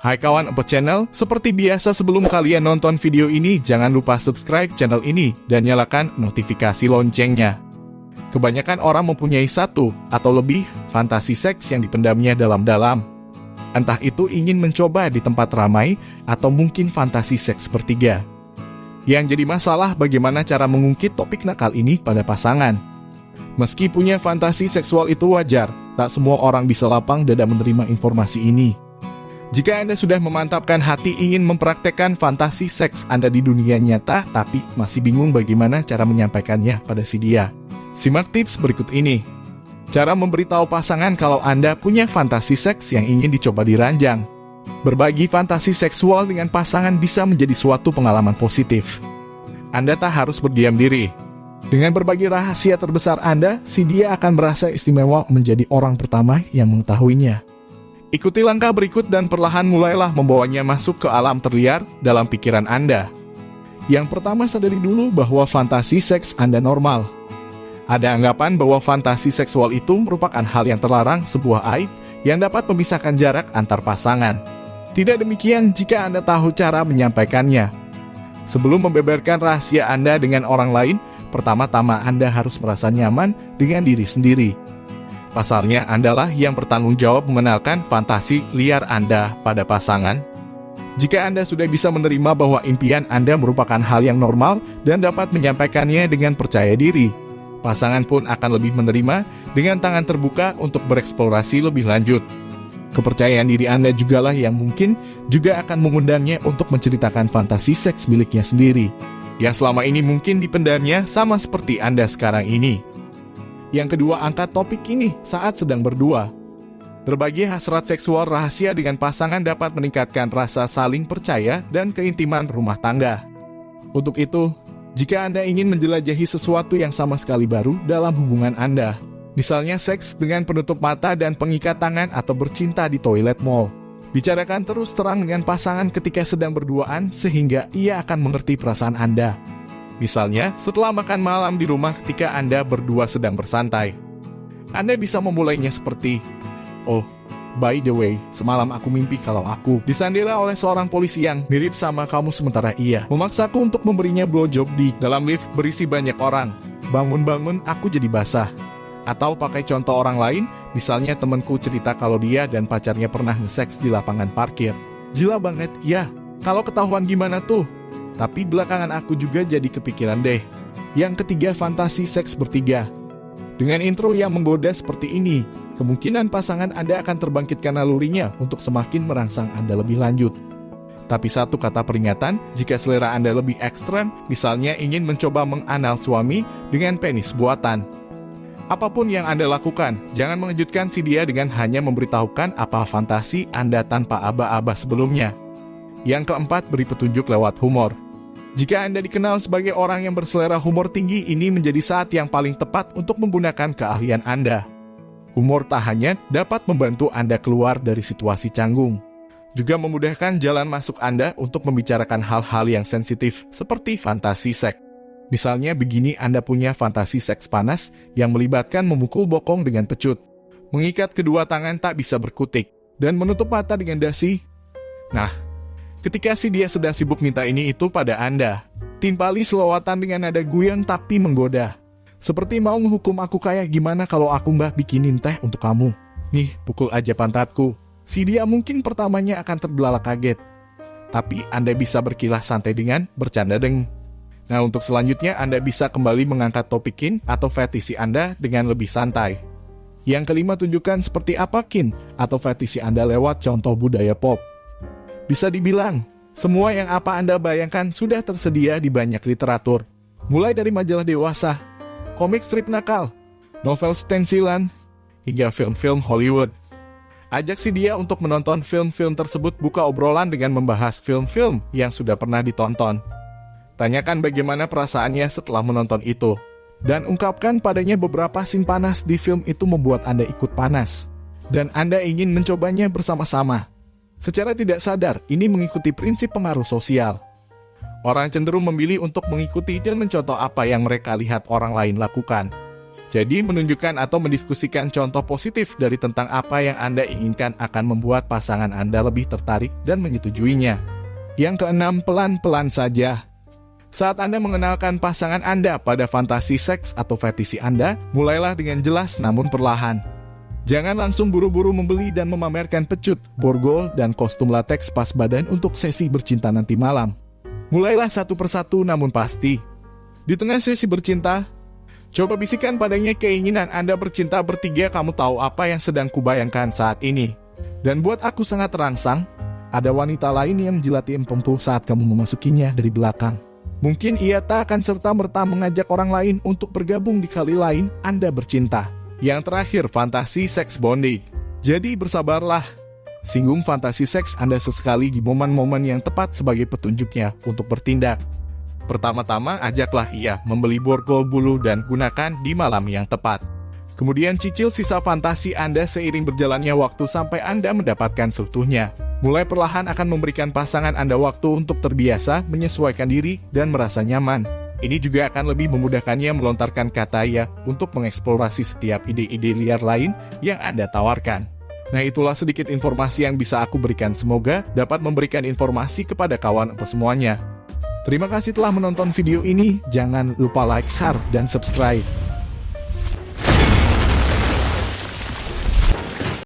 Hai kawan Empet Channel, seperti biasa sebelum kalian nonton video ini, jangan lupa subscribe channel ini dan nyalakan notifikasi loncengnya. Kebanyakan orang mempunyai satu atau lebih fantasi seks yang dipendamnya dalam-dalam. Entah itu ingin mencoba di tempat ramai atau mungkin fantasi seks bertiga. Yang jadi masalah bagaimana cara mengungkit topik nakal ini pada pasangan. Meski punya fantasi seksual itu wajar, tak semua orang bisa lapang dada menerima informasi ini. Jika Anda sudah memantapkan hati ingin mempraktekkan fantasi seks Anda di dunia nyata, tapi masih bingung bagaimana cara menyampaikannya pada si dia. Simak tips berikut ini. Cara memberitahu pasangan kalau Anda punya fantasi seks yang ingin dicoba diranjang. Berbagi fantasi seksual dengan pasangan bisa menjadi suatu pengalaman positif. Anda tak harus berdiam diri. Dengan berbagi rahasia terbesar Anda, si dia akan merasa istimewa menjadi orang pertama yang mengetahuinya. Ikuti langkah berikut dan perlahan mulailah membawanya masuk ke alam terliar dalam pikiran Anda. Yang pertama sadari dulu bahwa fantasi seks Anda normal. Ada anggapan bahwa fantasi seksual itu merupakan hal yang terlarang sebuah aib yang dapat memisahkan jarak antar pasangan. Tidak demikian jika Anda tahu cara menyampaikannya. Sebelum membeberkan rahasia Anda dengan orang lain, pertama-tama Anda harus merasa nyaman dengan diri sendiri. Pasarnya Andalah yang bertanggung jawab mengenalkan fantasi liar Anda pada pasangan. Jika Anda sudah bisa menerima bahwa impian Anda merupakan hal yang normal dan dapat menyampaikannya dengan percaya diri, pasangan pun akan lebih menerima dengan tangan terbuka untuk bereksplorasi lebih lanjut. Kepercayaan diri Anda jugalah yang mungkin juga akan mengundangnya untuk menceritakan fantasi seks miliknya sendiri, yang selama ini mungkin dipendamnya sama seperti Anda sekarang ini. Yang kedua, angkat topik ini saat sedang berdua. Berbagi hasrat seksual rahasia dengan pasangan dapat meningkatkan rasa saling percaya dan keintiman rumah tangga. Untuk itu, jika Anda ingin menjelajahi sesuatu yang sama sekali baru dalam hubungan Anda, misalnya seks dengan penutup mata dan pengikat tangan atau bercinta di toilet mall, bicarakan terus terang dengan pasangan ketika sedang berduaan sehingga ia akan mengerti perasaan Anda. Misalnya, setelah makan malam di rumah ketika Anda berdua sedang bersantai. Anda bisa memulainya seperti, Oh, by the way, semalam aku mimpi kalau aku disandera oleh seorang polisi yang mirip sama kamu sementara ia memaksaku untuk memberinya blowjob di dalam lift berisi banyak orang. Bangun-bangun aku jadi basah. Atau pakai contoh orang lain, misalnya temanku cerita kalau dia dan pacarnya pernah nge-seks di lapangan parkir. Gila banget, ya. Kalau ketahuan gimana tuh? Tapi belakangan aku juga jadi kepikiran deh. Yang ketiga, fantasi seks bertiga. Dengan intro yang menggoda seperti ini, kemungkinan pasangan Anda akan terbangkitkan nalurinya untuk semakin merangsang Anda lebih lanjut. Tapi satu kata peringatan, jika selera Anda lebih ekstrem, misalnya ingin mencoba menganal suami dengan penis buatan. Apa pun yang Anda lakukan, jangan mengejutkan si dia dengan hanya memberitahukan apa fantasi Anda tanpa aba-aba sebelumnya. Yang keempat, beri petunjuk lewat humor. Jika Anda dikenal sebagai orang yang berselera humor tinggi, ini menjadi saat yang paling tepat untuk menggunakan keahlian Anda. Humor tak hanya dapat membantu Anda keluar dari situasi canggung, juga memudahkan jalan masuk Anda untuk membicarakan hal-hal yang sensitif seperti fantasi seks. Misalnya begini Anda punya fantasi seks panas yang melibatkan memukul bokong dengan pecut, mengikat kedua tangan tak bisa berkutik, dan menutup mata dengan dasi. Nah, Ketika si dia sedang sibuk minta ini itu pada Anda, timpali selawatan dengan nada guyon tapi menggoda. Seperti mau menghukum aku kayak gimana kalau aku mbah bikinin teh untuk kamu. Nih, pukul aja pantatku. Si dia mungkin pertamanya akan terbelalak kaget. Tapi Anda bisa berkilah santai dengan bercanda deng. Nah, untuk selanjutnya Anda bisa kembali mengangkat topikin atau fetisi Anda dengan lebih santai. Yang kelima tunjukkan seperti apa kin atau fetisi Anda lewat contoh budaya pop. Bisa dibilang, semua yang apa Anda bayangkan sudah tersedia di banyak literatur. Mulai dari majalah dewasa, komik strip nakal, novel stensilan, hingga film-film Hollywood. Ajak si dia untuk menonton film-film tersebut buka obrolan dengan membahas film-film yang sudah pernah ditonton. Tanyakan bagaimana perasaannya setelah menonton itu. Dan ungkapkan padanya beberapa scene panas di film itu membuat Anda ikut panas. Dan Anda ingin mencobanya bersama-sama. Secara tidak sadar, ini mengikuti prinsip pengaruh sosial. Orang cenderung memilih untuk mengikuti dan mencontoh apa yang mereka lihat orang lain lakukan. Jadi menunjukkan atau mendiskusikan contoh positif dari tentang apa yang Anda inginkan akan membuat pasangan Anda lebih tertarik dan menyetujuinya. Yang keenam, pelan-pelan saja. Saat Anda mengenalkan pasangan Anda pada fantasi seks atau fetisi Anda, mulailah dengan jelas namun perlahan. Jangan langsung buru-buru membeli dan memamerkan pecut, borgol, dan kostum latex pas badan untuk sesi bercinta nanti malam. Mulailah satu persatu namun pasti. Di tengah sesi bercinta, Coba bisikan padanya keinginan Anda bercinta bertiga kamu tahu apa yang sedang kubayangkan saat ini. Dan buat aku sangat terangsang, ada wanita lain yang menjilati empempu saat kamu memasukinya dari belakang. Mungkin ia tak akan serta-merta mengajak orang lain untuk bergabung di kali lain Anda bercinta. Yang terakhir, fantasi seks bonding. Jadi bersabarlah. Singgung fantasi seks Anda sesekali di momen-momen yang tepat sebagai petunjuknya untuk bertindak. Pertama-tama ajaklah ia membeli borgol bulu dan gunakan di malam yang tepat. Kemudian cicil sisa fantasi Anda seiring berjalannya waktu sampai Anda mendapatkan seutuhnya. Mulai perlahan akan memberikan pasangan Anda waktu untuk terbiasa, menyesuaikan diri, dan merasa nyaman. Ini juga akan lebih memudahkannya melontarkan kata ya untuk mengeksplorasi setiap ide-ide liar lain yang Anda tawarkan. Nah itulah sedikit informasi yang bisa aku berikan semoga dapat memberikan informasi kepada kawan semuanya. Terima kasih telah menonton video ini. Jangan lupa like, share, dan subscribe.